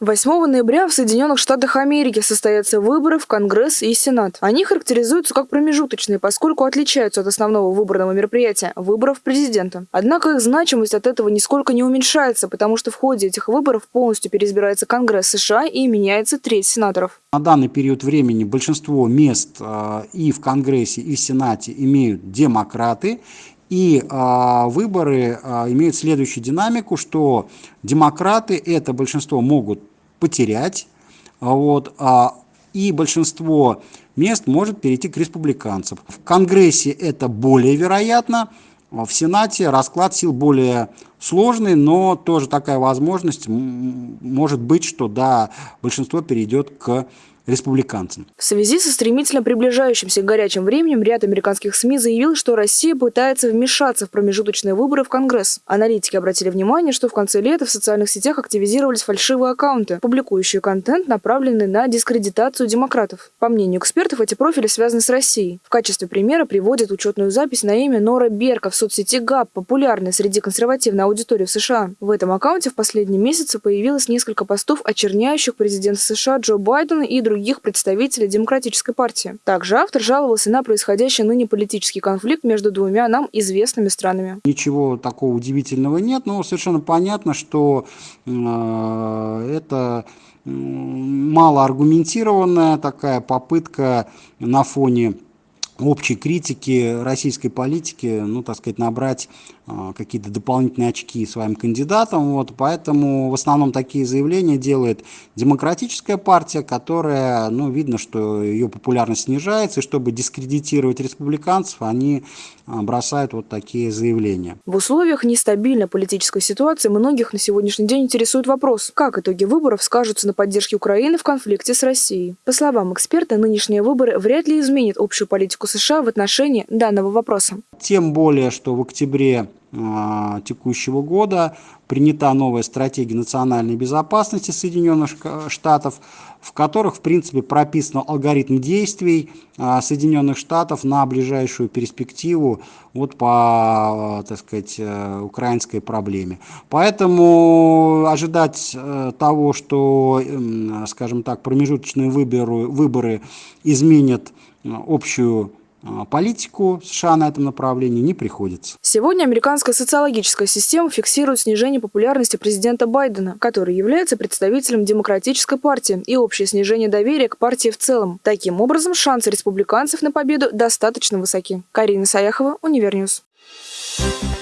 8 ноября в Соединенных Штатах Америки состоятся выборы в Конгресс и Сенат. Они характеризуются как промежуточные, поскольку отличаются от основного выборного мероприятия – выборов президента. Однако их значимость от этого нисколько не уменьшается, потому что в ходе этих выборов полностью переизбирается Конгресс США и меняется треть сенаторов. На данный период времени большинство мест э, и в Конгрессе, и в Сенате имеют демократы, и а, выборы а, имеют следующую динамику, что демократы это большинство могут потерять, вот, а, и большинство мест может перейти к республиканцам. В Конгрессе это более вероятно, в Сенате расклад сил более сложный, но тоже такая возможность может быть, что да, большинство перейдет к республиканцам. В связи со стремительно приближающимся горячим временем ряд американских СМИ заявил, что Россия пытается вмешаться в промежуточные выборы в Конгресс. Аналитики обратили внимание, что в конце лета в социальных сетях активизировались фальшивые аккаунты, публикующие контент, направленный на дискредитацию демократов. По мнению экспертов, эти профили связаны с Россией. В качестве примера приводят учетную запись на имя Нора Берка в соцсети ГАП, популярной среди консервативной аудитории в США. В этом аккаунте в последние месяцы появилось несколько постов, очерняющих президента США Джо Байдена и других других представителей Демократической партии. Также автор жаловался на происходящий ныне политический конфликт между двумя нам известными странами. Ничего такого удивительного нет, но совершенно понятно, что э, это малоаргументированная такая попытка на фоне общей критики российской политики, ну, так сказать, набрать э, какие-то дополнительные очки своим кандидатам. Вот, поэтому в основном такие заявления делает демократическая партия, которая, ну, видно, что ее популярность снижается, и чтобы дискредитировать республиканцев, они э, бросают вот такие заявления. В условиях нестабильной политической ситуации многих на сегодняшний день интересует вопрос, как итоги выборов скажутся на поддержке Украины в конфликте с Россией. По словам эксперта, нынешние выборы вряд ли изменят общую политику США в отношении данного вопроса. Тем более, что в октябре э, текущего года принята новая стратегия национальной безопасности Соединенных Штатов, в которых, в принципе, прописан алгоритм действий э, Соединенных Штатов на ближайшую перспективу вот по, э, так сказать, э, украинской проблеме. Поэтому ожидать э, того, что, э, скажем так, промежуточные выборы, выборы изменят общую а, политику США на этом направлении не приходится. Сегодня американская социологическая система фиксирует снижение популярности президента Байдена, который является представителем демократической партии, и общее снижение доверия к партии в целом. Таким образом, шансы республиканцев на победу достаточно высоки. Карина Саяхова, Univer News. Thank you